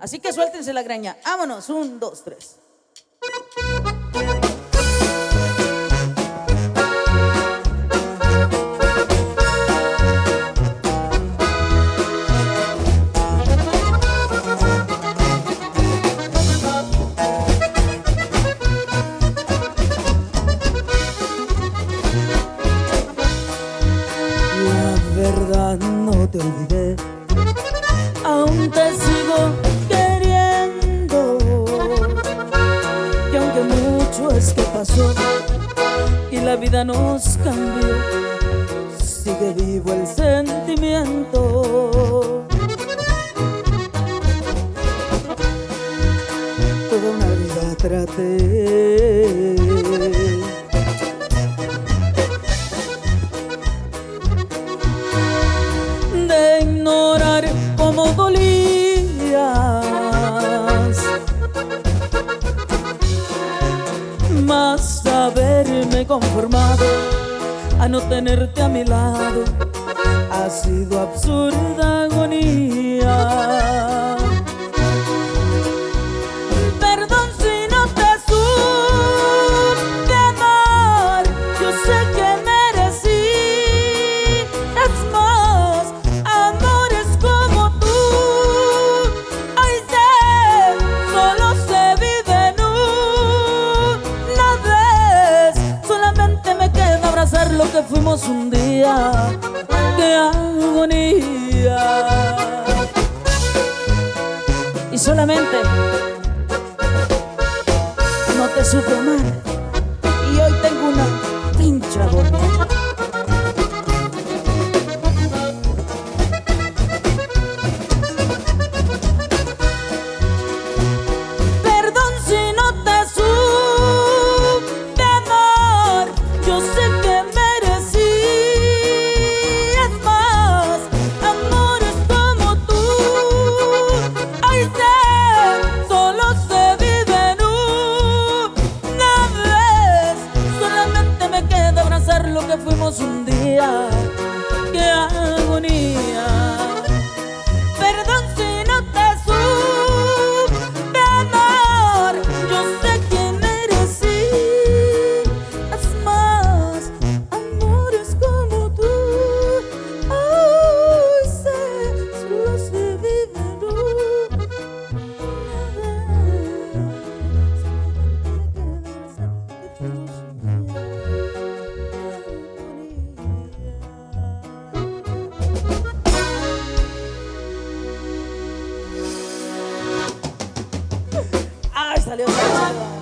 Así que suéltense la greña. Vámonos, un, dos, tres. No te olvidé, mucho es que pasó y la vida nos cambió, sigue vivo el sentimiento. Toda una vida traté haberme conformado a no tenerte a mi lado. Ha sido absurda un día ¡Qué agonía! Y solamente no te supe amar y hoy tengo una pincha fuimos un día. ¡Qué Graças